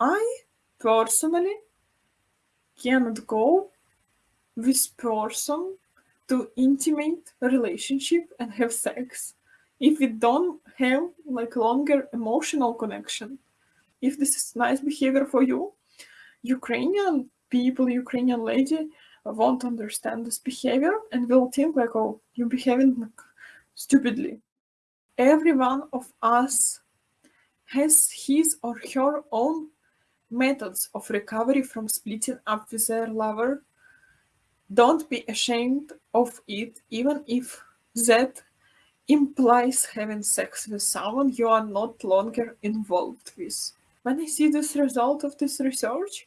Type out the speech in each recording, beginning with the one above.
I personally cannot go with person to intimate relationship and have sex? If we don't have like longer emotional connection. If this is nice behavior for you ukrainian people ukrainian lady won't understand this behavior and will think like oh you're behaving like stupidly. Every one of us has his or her own methods of recovery from splitting up with their lover. Don't be ashamed of it even if that implies having sex with someone you are not longer involved with. When i see this result of this research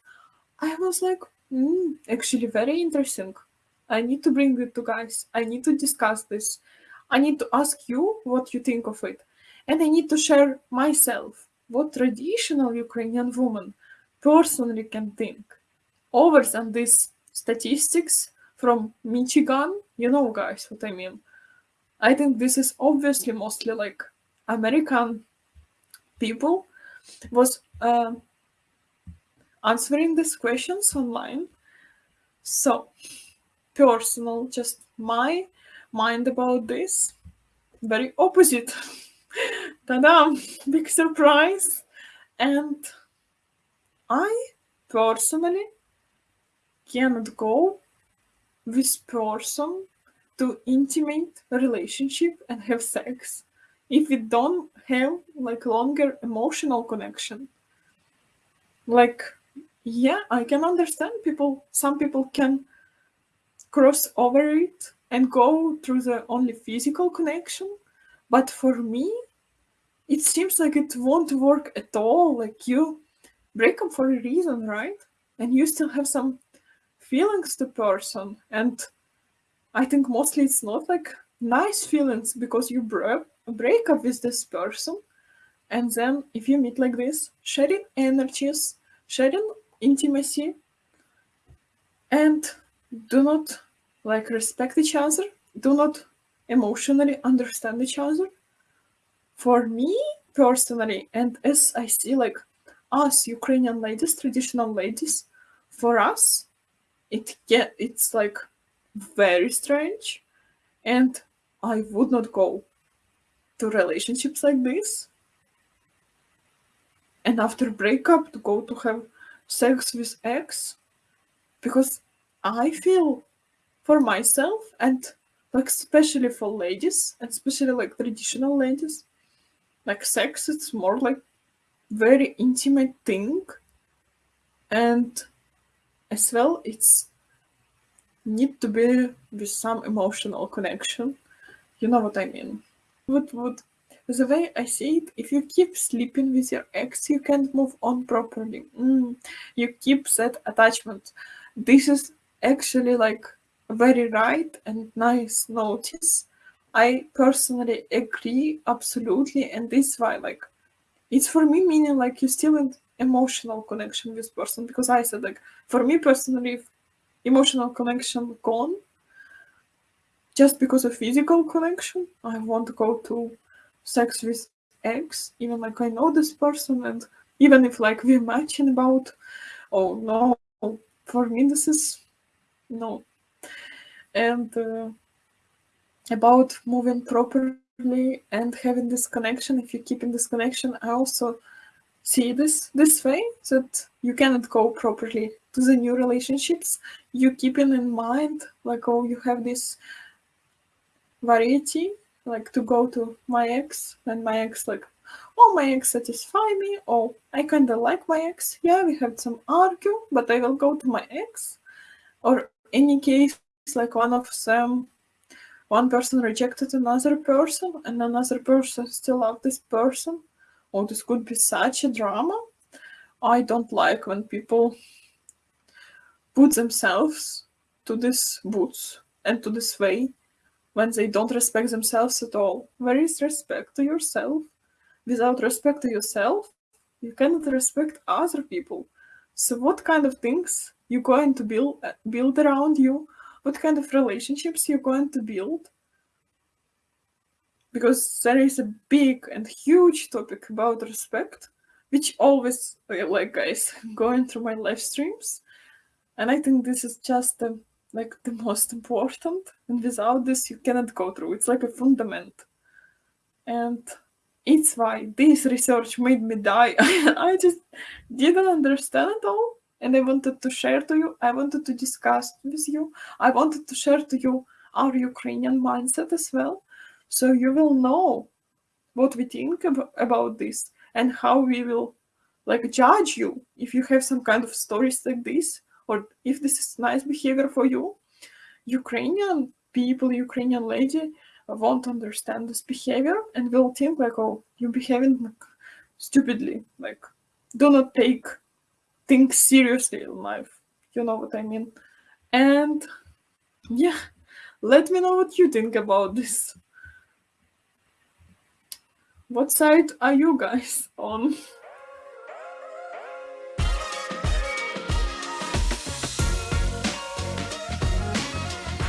i was like mm, actually very interesting. I need to bring it to guys. I need to discuss this. I need to ask you what you think of it. And i need to share myself. What traditional ukrainian woman personally can think over than these statistics from michigan. You know guys what i mean. I think this is obviously mostly like american people was uh, answering these questions online. So personal just my mind about this. Very opposite. Ta-da big surprise. And i personally cannot go with person to intimate relationship and have sex. If we don't have like longer emotional connection. Like yeah i can understand people some people can cross over it and go through the only physical connection but for me it seems like it won't work at all. Like you break up for a reason right? And you still have some feelings to person. And i think mostly it's not like nice feelings because you break break up with this person. And then if you meet like this sharing energies sharing intimacy. And do not like respect each other. Do not emotionally understand each other. For me personally and as i see like us ukrainian ladies traditional ladies. For us it get it's like very strange. And i would not go to relationships like this. And after breakup to go to have sex with ex. Because i feel for myself and like especially for ladies and especially like traditional ladies like sex it's more like very intimate thing. And as well it's need to be with some emotional connection. You know what i mean? Would would the way i see it if you keep sleeping with your ex you can't move on properly. Mm, you keep that attachment. This is actually like very right and nice notice. I personally agree absolutely, and this why like it's for me meaning like you still in emotional connection with person because I said like for me personally emotional connection gone just because of physical connection I want to go to sex with ex even like I know this person and even if like we're matching about oh no for me this is no. And uh, about moving properly and having this connection. If you keep in this connection i also see this this way that you cannot go properly to the new relationships. You keeping in mind like oh you have this variety like to go to my ex and my ex like oh my ex satisfy me. Oh i kind of like my ex. Yeah we had some argue but i will go to my ex. Or any case like one of them one person rejected another person and another person still love this person. Oh this could be such a drama. I don't like when people put themselves to this boots and to this way when they don't respect themselves at all. Where is respect to yourself? Without respect to yourself you cannot respect other people. So what kind of things you going to build build around you what kind of relationships you're going to build? Because there is a big and huge topic about respect which always uh, like guys going through my live streams. And i think this is just the like the most important. And without this you cannot go through. It's like a fundament. And it's why this research made me die. I just didn't understand it all and i wanted to share to you i wanted to discuss with you i wanted to share to you our ukrainian mindset as well. So you will know what we think ab- about this and how we will like judge you if you have some kind of stories like this or if this is nice behavior for you. Ukrainian people ukrainian lady won't understand this behavior and will think like oh you're behaving like stupidly like do not take things seriously in life you know what i mean and yeah let me know what you think about this what side are you guys on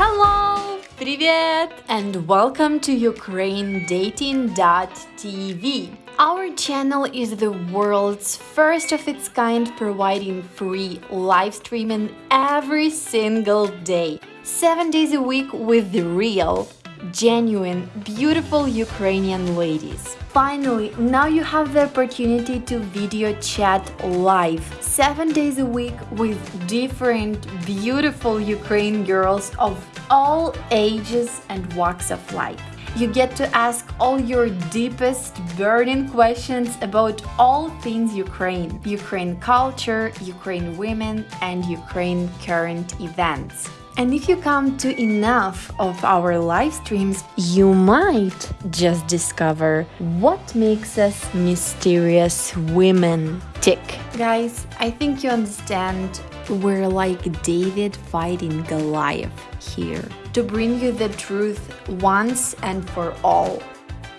Hello! Привет! And welcome to UkraineDating.tv. Our channel is the world's first of its kind providing free live streaming every single day. Seven days a week with the real, genuine, beautiful Ukrainian ladies. Finally, now you have the opportunity to video chat live seven days a week with different beautiful Ukrainian girls of all ages and walks of life. You get to ask all your deepest burning questions about all things Ukraine, Ukraine culture, Ukraine women, and Ukraine current events. And if you come to enough of our live streams, you might just discover what makes us mysterious women tick. Guys, I think you understand we're like David fighting Goliath here to bring you the truth once and for all.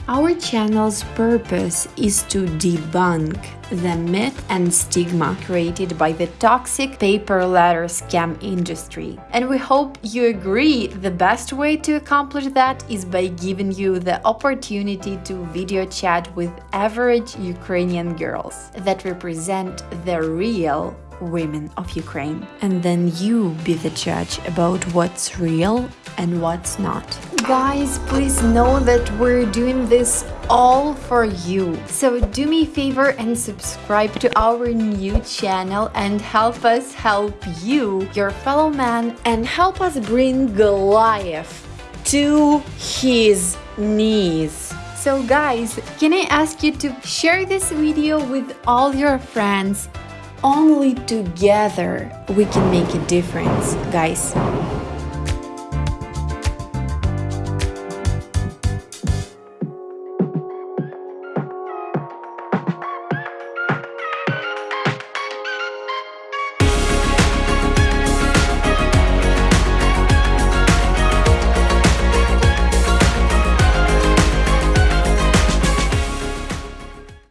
Our channel's purpose is to debunk the myth and stigma created by the toxic pay-per-letter scam industry. And we hope you agree the best way to accomplish that is by giving you the opportunity to video chat with average Ukrainian girls that represent the real women of Ukraine. And then you be the judge about what's real and what's not. Guys, please know that we're doing this all for you. So do me a favor and subscribe to our new channel and help us help you, your fellow man, and help us bring Goliath to his knees. So guys, can I ask you to share this video with all your friends only together we can make a difference, guys.